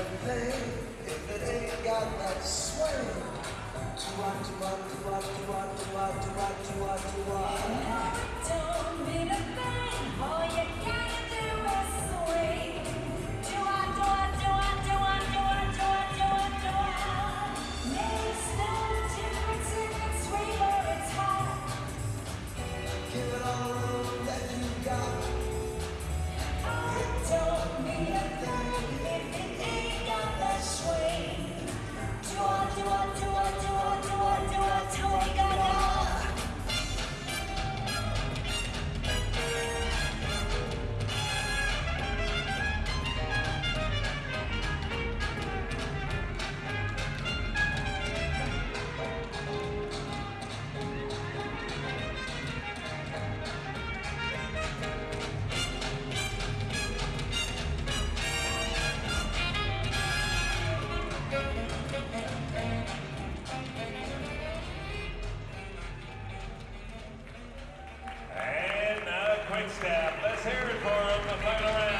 if it ain't got staff. Let's hear it for them, the final round